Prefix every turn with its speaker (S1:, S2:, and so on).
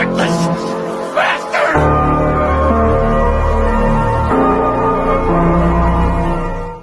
S1: heartless!